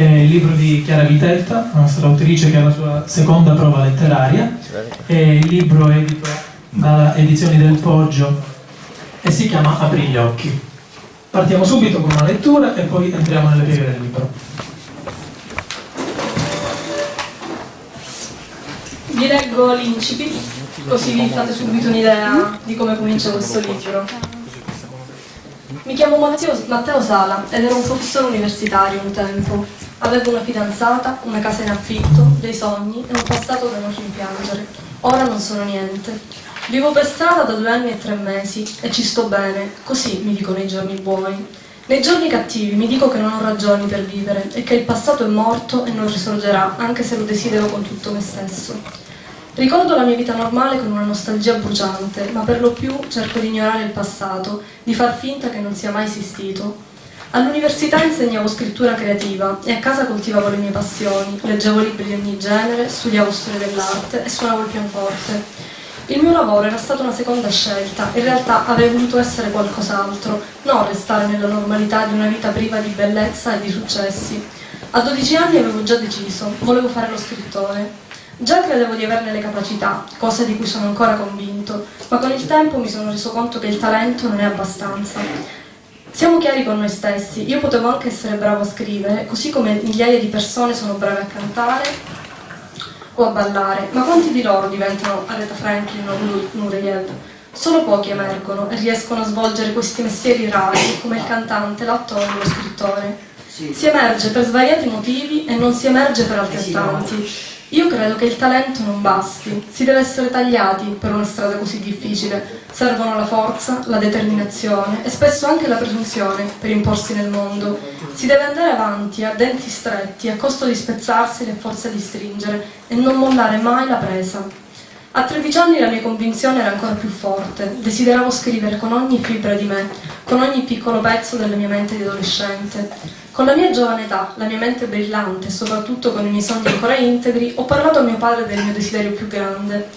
è il libro di Chiara Vitetta, la nostra autrice che ha la sua seconda prova letteraria. È il libro edito da Edizioni del Poggio e si chiama Apri gli occhi. Partiamo subito con una lettura e poi entriamo nelle pieghe del libro. Vi leggo l'incipit, così vi fate subito un'idea di come comincia questo libro. Mi chiamo Matteo, Matteo Sala ed ero un professore universitario un tempo. Avevo una fidanzata, una casa in affitto, dei sogni e un passato da non rimpiangere. Ora non sono niente. Vivo per strada da due anni e tre mesi e ci sto bene, così mi dicono i giorni buoni. Nei giorni cattivi mi dico che non ho ragioni per vivere e che il passato è morto e non risorgerà, anche se lo desidero con tutto me stesso. Ricordo la mia vita normale con una nostalgia bruciante, ma per lo più cerco di ignorare il passato, di far finta che non sia mai esistito. All'università insegnavo scrittura creativa e a casa coltivavo le mie passioni, leggevo libri di ogni genere, studiavo storia dell'arte e suonavo il pianoforte. Il mio lavoro era stata una seconda scelta, in realtà avrei voluto essere qualcos'altro, non restare nella normalità di una vita priva di bellezza e di successi. A 12 anni avevo già deciso, volevo fare lo scrittore. Già credevo di averne le capacità, cosa di cui sono ancora convinto, ma con il tempo mi sono reso conto che il talento non è abbastanza. Siamo chiari con noi stessi, io potevo anche essere bravo a scrivere, così come migliaia di persone sono brave a cantare o a ballare, ma quanti di loro diventano Aretha Franklin o Nureyev? Solo pochi emergono e riescono a svolgere questi mestieri rari, come il cantante, l'attore o lo scrittore. Si emerge per svariati motivi e non si emerge per altrettanti. Io credo che il talento non basti, si deve essere tagliati per una strada così difficile. Servono la forza, la determinazione e spesso anche la presunzione per imporsi nel mondo. Si deve andare avanti a denti stretti, a costo di spezzarsi e a forza di stringere e non mollare mai la presa. A 13 anni la mia convinzione era ancora più forte, desideravo scrivere con ogni fibra di me, con ogni piccolo pezzo della mia mente di adolescente. Con la mia giovane età, la mia mente brillante e soprattutto con i miei sogni ancora integri, ho parlato a mio padre del mio desiderio più grande.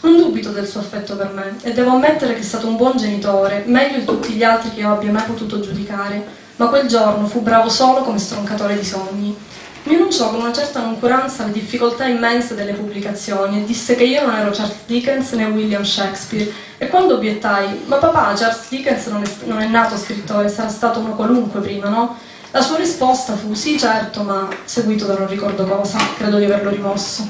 Non dubito del suo affetto per me e devo ammettere che è stato un buon genitore, meglio di tutti gli altri che io abbia mai potuto giudicare, ma quel giorno fu bravo solo come stroncatore di sogni. Mi annunciò con una certa noncuranza le difficoltà immense delle pubblicazioni e disse che io non ero Charles Dickens né William Shakespeare. E quando obiettai, ma papà, Charles Dickens non è, non è nato scrittore, sarà stato uno qualunque prima, no? La sua risposta fu sì certo, ma seguito da non ricordo cosa, credo di averlo rimosso.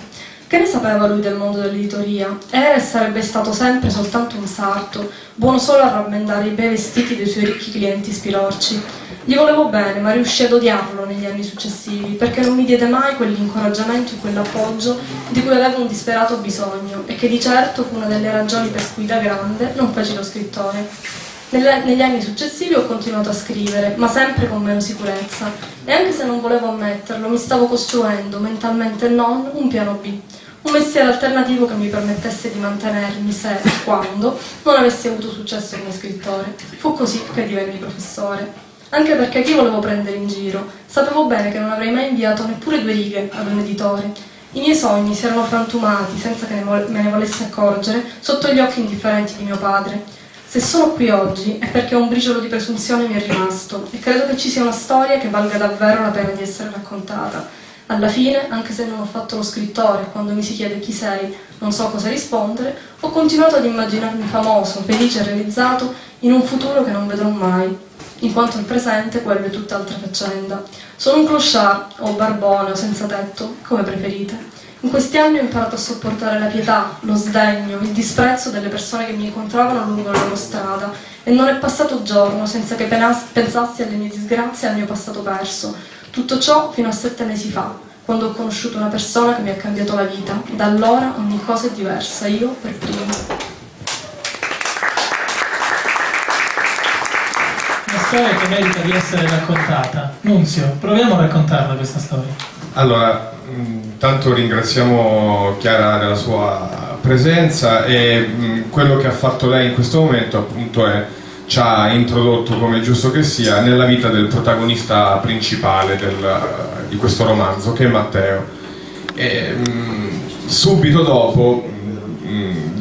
Che ne sapeva lui del mondo dell'editoria? Era e sarebbe stato sempre soltanto un sarto, buono solo a rammendare i bei vestiti dei suoi ricchi clienti spilorci. Gli volevo bene, ma riuscì ad odiarlo negli anni successivi, perché non mi diede mai quell'incoraggiamento e quell'appoggio di cui avevo un disperato bisogno, e che di certo fu una delle ragioni per cui da grande non feci lo scrittore. Negli anni successivi ho continuato a scrivere, ma sempre con meno sicurezza, e anche se non volevo ammetterlo, mi stavo costruendo, mentalmente non, un piano B, un mestiere alternativo che mi permettesse di mantenermi se quando non avessi avuto successo come scrittore. Fu così che divenni professore. Anche perché chi volevo prendere in giro? Sapevo bene che non avrei mai inviato neppure due righe ad un editore. I miei sogni si erano frantumati, senza che me ne volessi accorgere, sotto gli occhi indifferenti di mio padre se sono qui oggi è perché un briciolo di presunzione mi è rimasto e credo che ci sia una storia che valga davvero la pena di essere raccontata. Alla fine, anche se non ho fatto lo scrittore, quando mi si chiede chi sei, non so cosa rispondere, ho continuato ad immaginarmi famoso, felice e realizzato in un futuro che non vedrò mai, in quanto il presente quello è tutt'altra faccenda. Sono un clochard, o barbone, o senza tetto, come preferite. In questi anni ho imparato a sopportare la pietà, lo sdegno, il disprezzo delle persone che mi incontravano lungo la loro strada e non è passato giorno senza che pensassi alle mie disgrazie e al mio passato perso. Tutto ciò fino a sette mesi fa, quando ho conosciuto una persona che mi ha cambiato la vita. Da allora ogni cosa è diversa, io per prima. Una storia che merita di essere raccontata. Nunzio, proviamo a raccontarla questa storia. Allora, Intanto ringraziamo Chiara della sua presenza e mh, quello che ha fatto lei in questo momento appunto è ci ha introdotto, come giusto che sia, nella vita del protagonista principale del, di questo romanzo, che è Matteo. E, mh, subito dopo,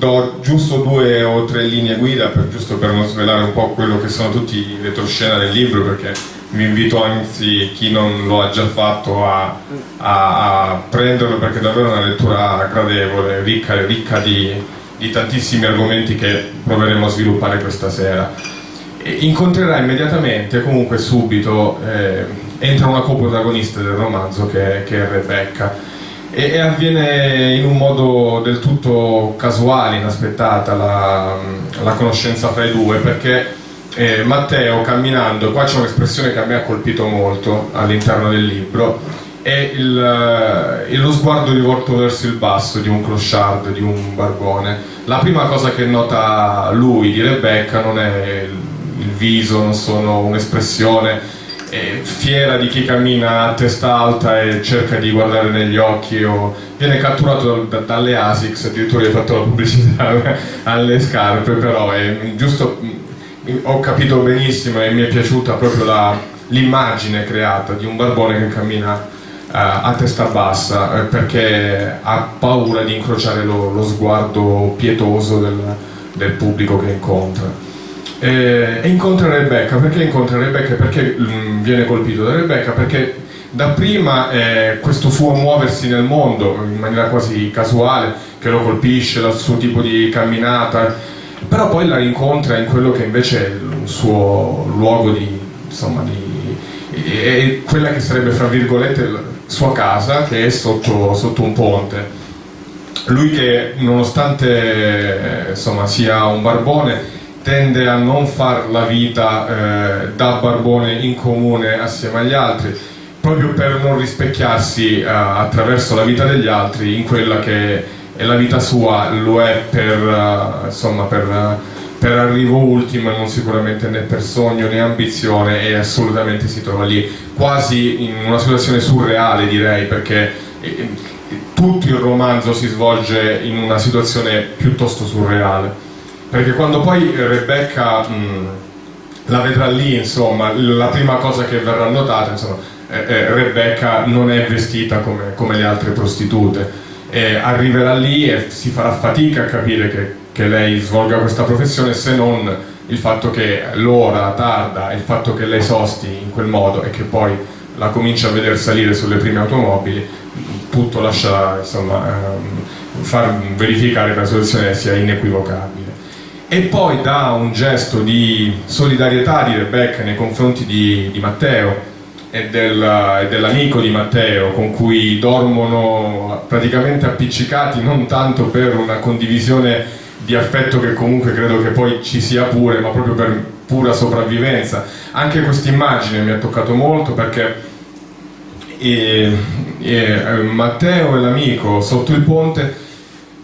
do giusto due o tre linee guida, per, giusto per non svelare un po' quello che sono tutti i retroscena del libro, perché vi invito anzi chi non lo ha già fatto a, a, a prenderlo perché è davvero una lettura gradevole, ricca, ricca di, di tantissimi argomenti che proveremo a sviluppare questa sera. E incontrerà immediatamente, comunque subito, eh, entra una coprotagonista del romanzo che, che è Rebecca e, avviene in un modo del tutto casuale, inaspettata la, la conoscenza fra i due perché eh, Matteo camminando, qua c'è un'espressione che a me ha colpito molto all'interno del libro è il, eh, lo sguardo rivolto verso il basso di un clochard, di un barbone. La prima cosa che nota lui di Rebecca non è il, il viso, non sono un'espressione fiera di chi cammina a testa alta e cerca di guardare negli occhi o viene catturato da, dalle ASICS, addirittura gli hai fatto la pubblicità alle scarpe, però è giusto, ho capito benissimo e mi è piaciuta proprio l'immagine creata di un barbone che cammina uh, a testa bassa eh, perché ha paura di incrociare lo, lo sguardo pietoso del, del pubblico che incontra. Eh, e incontra Rebecca, perché incontra Rebecca? Perché mh, mm, viene colpito da Rebecca? Perché dapprima eh, questo suo muoversi nel mondo in maniera quasi casuale, che lo colpisce, il suo tipo di camminata, però poi la rincontra in quello che invece è il suo luogo di, insomma, di, è quella che sarebbe fra virgolette la sua casa, che è sotto, sotto un ponte. Lui che nonostante insomma, sia un barbone tende a non far la vita eh, da barbone in comune assieme agli altri, proprio per non rispecchiarsi eh, attraverso la vita degli altri in quella che è la vita sua, lo è per, uh, insomma, per, uh, per arrivo ultimo e non sicuramente né per sogno né ambizione e assolutamente si trova lì, quasi in una situazione surreale direi, perché eh, tutto il romanzo si svolge in una situazione piuttosto surreale perché quando poi Rebecca mh, la vedrà lì, insomma, la prima cosa che verrà notata, insomma, eh, eh, Rebecca non è vestita come, come le altre prostitute, eh, arriverà lì e si farà fatica a capire che, che lei svolga questa professione se non il fatto che l'ora tarda, il fatto che lei sosti in quel modo e che poi la comincia a vedere salire sulle prime automobili, tutto lascia insomma, ehm, far verificare che la soluzione sia inequivocabile e poi da un gesto di solidarietà di Rebecca nei confronti di, di Matteo e, del, e dell'amico di Matteo con cui dormono praticamente appiccicati non tanto per una condivisione di affetto che comunque credo che poi ci sia pure ma proprio per pura sopravvivenza. Anche questa immagine mi ha toccato molto perché e, e, Matteo e l'amico sotto il ponte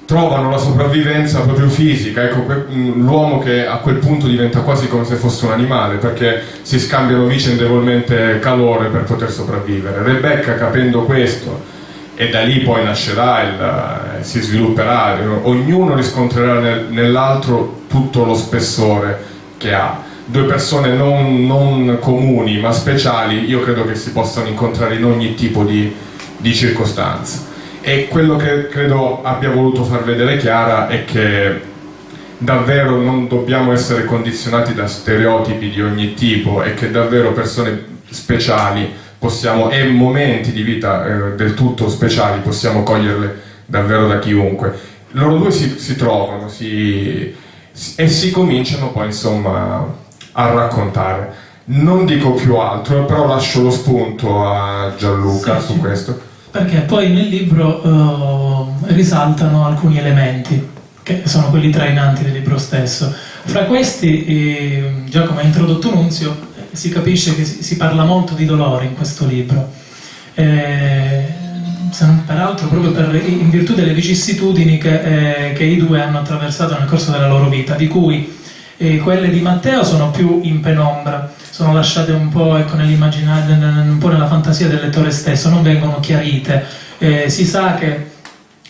trovano la sopravvivenza proprio fisica, ecco, mm, l'uomo che a quel punto diventa quasi come se fosse un animale perché si scambiano vicendevolmente calore per poter sopravvivere. Rebecca capendo questo e da lì poi nascerà, il, eh, si svilupperà, ognuno riscontrerà nel, nell'altro tutto lo spessore che ha. Due persone non, non, comuni ma speciali, io credo che si possano incontrare in ogni tipo di, di circostanza. E quello che credo abbia voluto far vedere Chiara è che davvero non dobbiamo essere condizionati da stereotipi di ogni tipo e che davvero persone speciali possiamo, e momenti di vita eh, del tutto speciali possiamo coglierle davvero da chiunque. Loro due si, si trovano si, si, e si cominciano poi insomma a raccontare. Non dico più altro, però lascio lo spunto a Gianluca sì, su questo perché poi nel libro uh, risaltano alcuni elementi che sono quelli trainanti del libro stesso. Fra questi, eh, come ha introdotto Nunzio, eh, si capisce che si, si, parla molto di dolore in questo libro. Eh, peraltro proprio per, in virtù delle vicissitudini che, eh, che, i due hanno attraversato nel corso della loro vita, di cui eh, quelle di Matteo sono più in penombra, sono lasciate un po' ecco, un po' nella fantasia del lettore stesso, non vengono chiarite. Eh, si sa che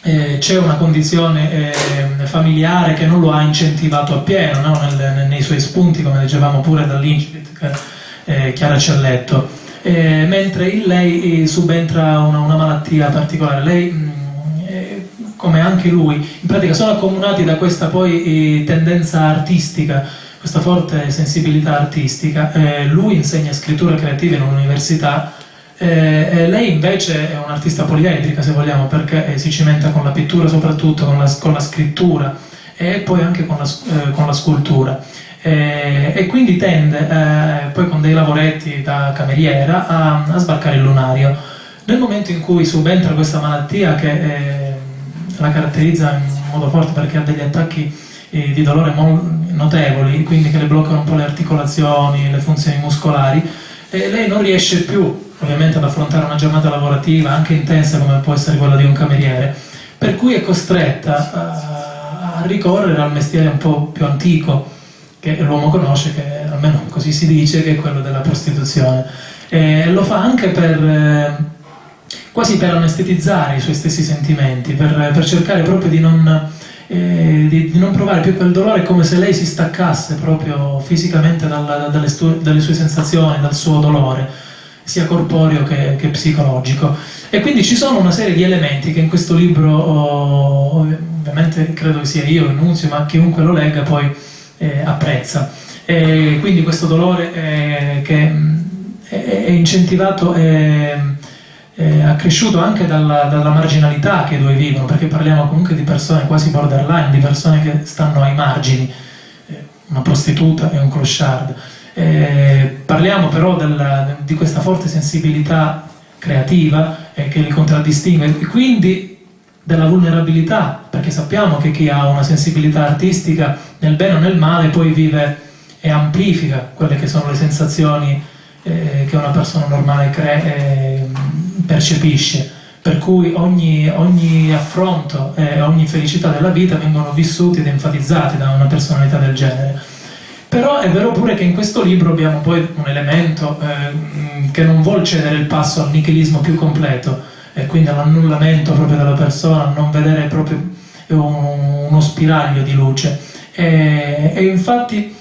eh, c'è una condizione eh, familiare che non lo ha incentivato appieno no? Nel, nei suoi spunti, come dicevamo pure dall'incipit eh, Chiara ci ha letto. mentre in lei subentra una, una malattia particolare. Lei mh, mm, come anche lui, in pratica sono accomunati da questa poi eh, tendenza artistica, questa forte sensibilità artistica. Eh, lui insegna scrittura creativa in un'università, eh, lei invece è un'artista poliedrica se vogliamo, perché eh, si cimenta con la pittura soprattutto, con la, con la scrittura e poi anche con la, eh, con la scultura. Eh, e quindi tende, eh, poi con dei lavoretti da cameriera, a, a, sbarcare il lunario. Nel momento in cui subentra questa malattia che eh, la caratterizza in modo forte perché ha degli attacchi eh, di dolore notevoli, quindi che le bloccano un po' le articolazioni, le funzioni muscolari, e lei non riesce più ovviamente ad affrontare una giornata lavorativa anche intensa come può essere quella di un cameriere, per cui è costretta a, a ricorrere al mestiere un po' più antico che l'uomo conosce, che almeno così si dice, che è quello della prostituzione. E lo fa anche per, eh, quasi per anestetizzare i suoi stessi sentimenti, per, per cercare proprio di non, eh, di, di non, provare più quel dolore, come se lei si staccasse proprio fisicamente dalla, dalle, dalle, sue sensazioni, dal suo dolore sia corporeo che, che, psicologico. E quindi ci sono una serie di elementi che in questo libro, oh, ovviamente credo che sia io, Nunzio, ma chiunque lo legga poi eh, apprezza. E quindi questo dolore eh, che è, è incentivato e accresciuto anche dalla, dalla, marginalità che due vivono, perché parliamo comunque di persone quasi borderline, di persone che stanno ai margini, eh, una prostituta e un clochard. Eh, parliamo però della, di questa forte sensibilità creativa eh, che li contraddistingue e quindi della vulnerabilità, perché sappiamo che chi ha una sensibilità artistica nel bene o nel male poi vive e amplifica quelle che sono le sensazioni eh, che una persona normale eh, percepisce, per cui ogni, ogni affronto e ogni felicità della vita vengono vissuti ed enfatizzati da una personalità del genere. Però è vero pure che in questo libro abbiamo poi un elemento eh, che non vuole cedere il passo al nichilismo più completo, e quindi all'annullamento proprio della persona, non vedere proprio uno spiraglio di luce. E, e infatti,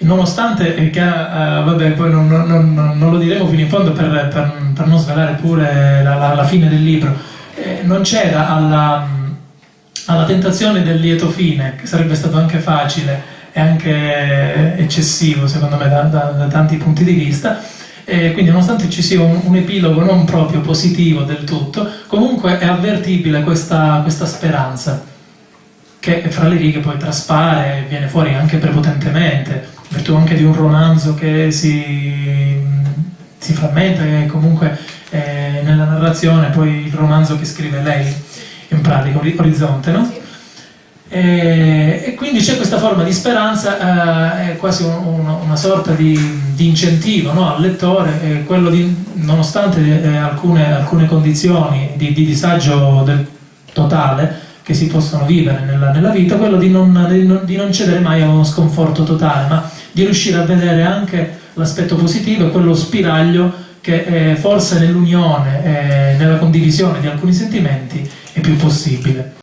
nonostante che, uh, vabbè, poi non, non, non, lo diremo fino in fondo per, per, per non svelare pure la, la, la fine del libro, eh, non c'era alla, alla tentazione del lieto fine, che sarebbe stato anche facile e anche eccessivo secondo me da, da, da tanti punti di vista, e quindi nonostante ci sia un, un, epilogo non proprio positivo del tutto, comunque è avvertibile questa, questa speranza che fra le righe poi traspare, viene fuori anche prepotentemente, virtù anche di un romanzo che si, si frammenta, che comunque eh, nella narrazione, poi il romanzo che scrive lei, in pratica, Orizzonte, no? E, e quindi c'è questa forma di speranza, eh, è quasi un, un, una sorta di, di incentivo no, al lettore, eh, quello di, nonostante eh, alcune, alcune, condizioni di, di disagio del, totale, che si possono vivere nella, nella vita, quello di, non, di non, cedere mai a uno sconforto totale, ma di riuscire a vedere anche l'aspetto positivo e quello spiraglio che eh, forse nell'unione, eh, nella condivisione di alcuni sentimenti è più possibile.